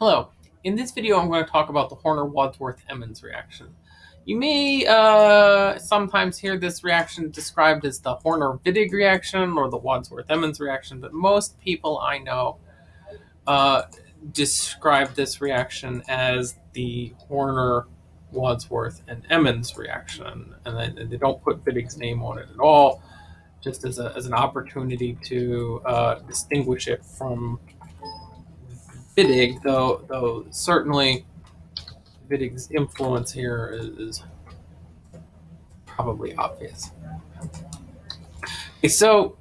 Hello. In this video, I'm going to talk about the Horner-Wadsworth-Emmons reaction. You may uh, sometimes hear this reaction described as the Horner-Wittig reaction or the Wadsworth-Emmons reaction, but most people I know uh, describe this reaction as the Horner, Wadsworth, and Emmons reaction, and they, they don't put Wittig's name on it at all, just as, a, as an opportunity to uh, distinguish it from Wittig, though though certainly Wittig's influence here is, probably obvious. So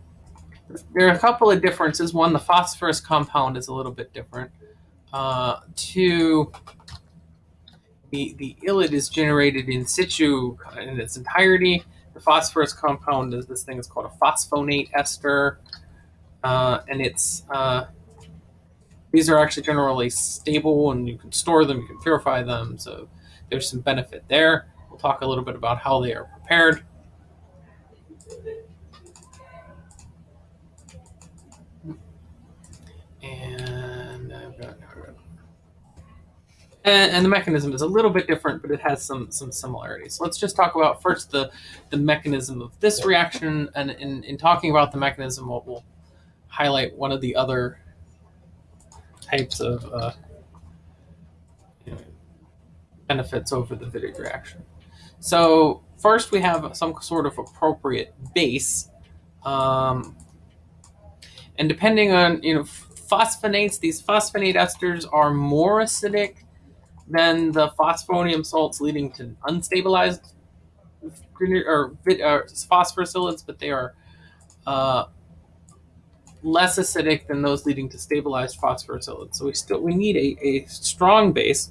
there are a couple of differences. One, the phosphorus compound is a little bit different. Uh, two, the, the ylid is generated in situ in its entirety. The phosphorus compound is this thing is called a phosphonate ester, uh, and it's uh, these are actually generally stable and you can store them, you can purify them. So there's some benefit there. We'll talk a little bit about how they are prepared. And, and, and the mechanism is a little bit different, but it has some some similarities. let's just talk about first the the mechanism of this reaction, and in, in talking about the mechanism, we'll, we'll highlight one of the other types of uh, benefits over the Wittig reaction. So first we have some sort of appropriate base. Um, and depending on, you know, phosphonates, these phosphonate esters are more acidic than the phosphonium salts leading to unstabilized or, or phosphorus ylids, but they are uh, less acidic than those leading to stabilized phosphorus ylids. So we still we need a, a strong base.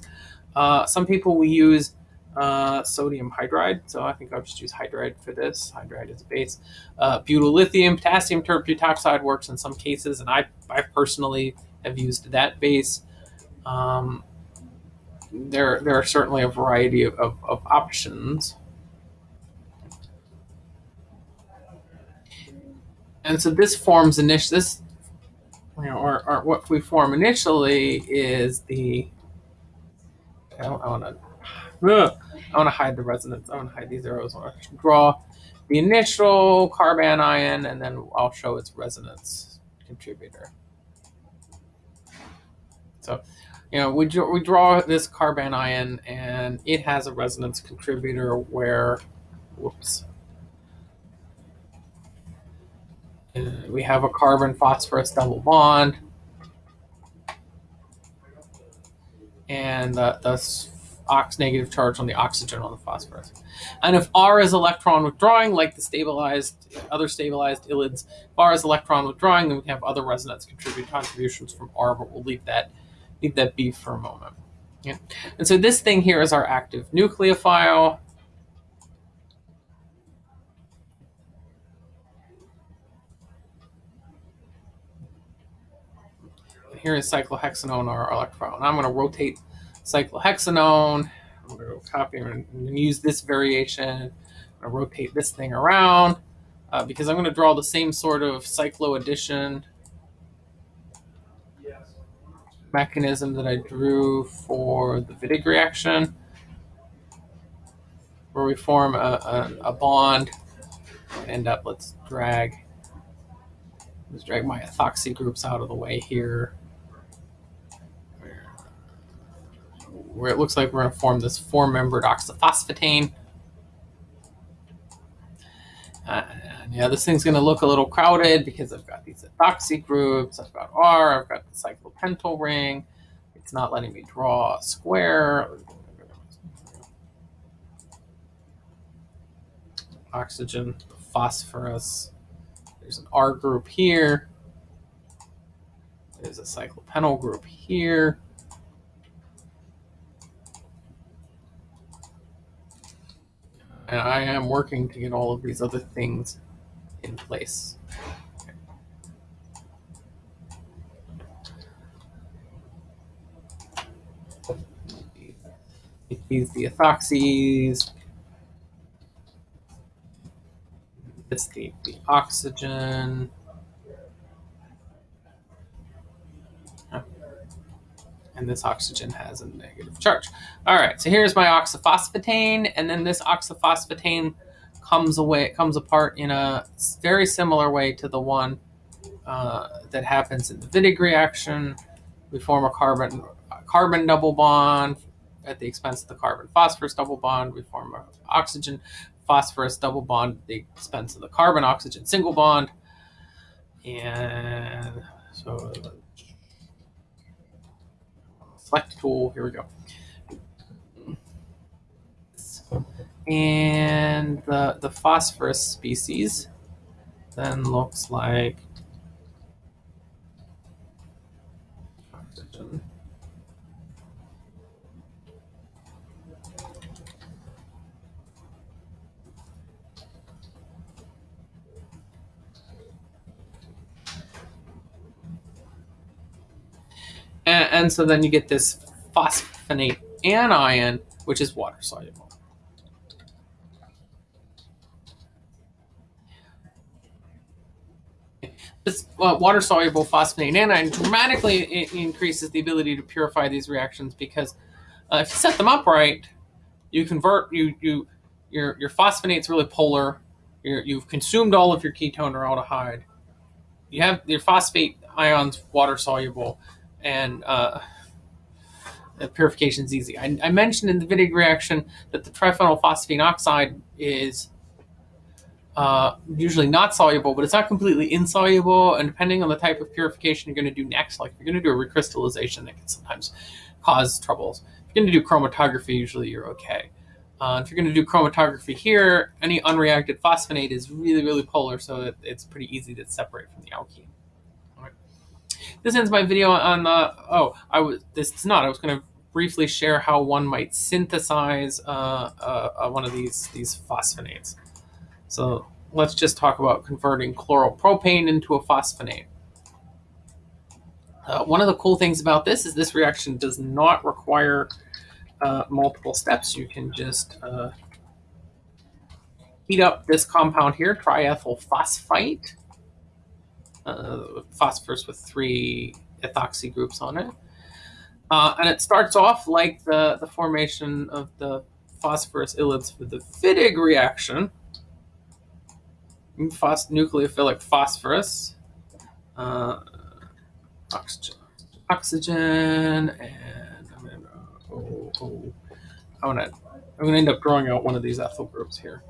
Uh, some people we use uh, sodium hydride, so I think I'll just use hydride for this. Hydride is a base. Uh, butyl lithium, potassium tert-butoxide works in some cases, and I, I personally have used that base. Um, there, there are certainly a variety of, of, of options. And so this forms initially, this, you know, or, or what we form initially is the, I, want to, I want to hide the resonance. I want to hide these arrows. I want to draw the initial carbanion, and then I'll show its resonance contributor. So, you know, we, we draw this carbanion, and it has a resonance contributor where, whoops, we have a carbon phosphorus double bond. And uh, the, the ox negative charge on the oxygen on the phosphorus. And if R is electron withdrawing, like the stabilized, other stabilized ylids, if R is electron withdrawing, then we have other resonance contribute contributions from R, but we'll leave that, leave that be for a moment. Yeah. And so this thing here is our active nucleophile. Here is cyclohexanone or electron. I'm going to rotate cyclohexanone. I'm going to copy and use this variation. I'm going to rotate this thing around uh, because I'm going to draw the same sort of cycloaddition mechanism that I drew for the Wittig reaction, where we form a, a, a bond and end up, let's drag, let's drag my ethoxy groups out of the way here. Where it looks like we're going to form this four-membered oxaphosphetane. Uh, and yeah, this thing's going to look a little crowded because I've got these ethoxy groups, I've got R, I've got the cyclopentyl ring. It's not letting me draw a square. Oxygen, phosphorus. There's an R group here. There's a cyclopentyl group here. And I am working to get all of these other things in place. These the ethoxys. It's the, the oxygen. And this oxygen has a negative charge. All right, so here's my oxaphosphetane, and then this oxaphosphetane comes away, it comes apart in a very similar way to the one uh, that happens in the Wittig reaction. We form a carbon carbon double bond at the expense of the carbon phosphorus double bond. We form an oxygen phosphorus double bond at the expense of the carbon oxygen single bond. And so select tool, here we go. And the, the phosphorus species then looks like oxygen. And, and so then you get this phosphonate anion, which is water soluble. This water soluble phosphonate anion dramatically increases the ability to purify these reactions because uh, if you set them up right, you convert you you your your phosphonate's really polar. you have consumed all of your ketone or aldehyde. You have your phosphate ions water soluble and uh, purification is easy. I, I, mentioned in the Wittig reaction that the triphenylphosphine oxide is uh, usually not soluble, but it's not completely insoluble. And depending on the type of purification you're going to do next, like if you're going to do a recrystallization, that can sometimes cause troubles. If you're going to do chromatography, usually you're okay. Uh, if you're going to do chromatography here, any unreacted phosphonate is really, really polar, so it, it's pretty easy to separate from the alkene. This ends my video on the, oh, I was, this is not, I was going to briefly share how one might synthesize uh, uh, uh, one of these, these phosphonates. So let's just talk about converting chloropropane into a phosphonate. Uh, one of the cool things about this is this reaction does not require uh, multiple steps. You can just uh, heat up this compound here, triethyl phosphite, uh, phosphorus with three ethoxy groups on it. Uh, and it starts off like the, the formation of the phosphorus ylids with the Wittig reaction. Phos nucleophilic phosphorus, uh, oxygen, oxygen, and I'm gonna, oh, oh, I'm gonna, I'm gonna end up drawing out one of these ethyl groups here.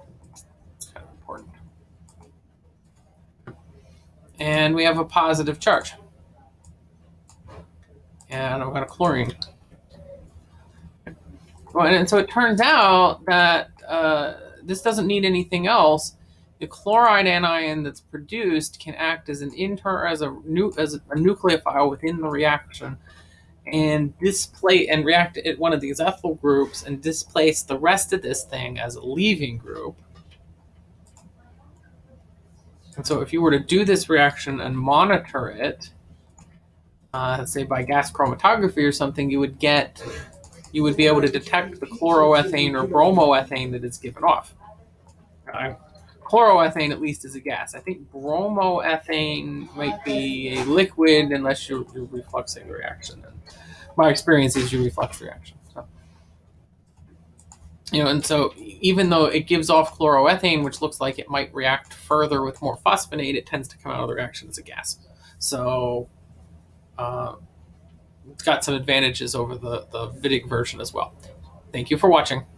And we have a positive charge. And I've got a chlorine. And so it turns out that uh, this doesn't need anything else. The chloride anion that's produced can act as an inter as a nu as a nucleophile within the reaction, and displace and react at one of these ethyl groups and displace the rest of this thing as a leaving group. And so if you were to do this reaction and monitor it, uh, say by gas chromatography or something, you would get, you would be able to detect the chloroethane or bromoethane that is given off. Uh, chloroethane at least is a gas. I think bromoethane might be a liquid unless you're, you're refluxing the reaction. And my experience is you reflux reaction you know, and so even though it gives off chloroethane, which looks like it might react further with more phosphonate, it tends to come out of the reaction as a gas. So uh, it's got some advantages over the, the Wittig version as well. Thank you for watching.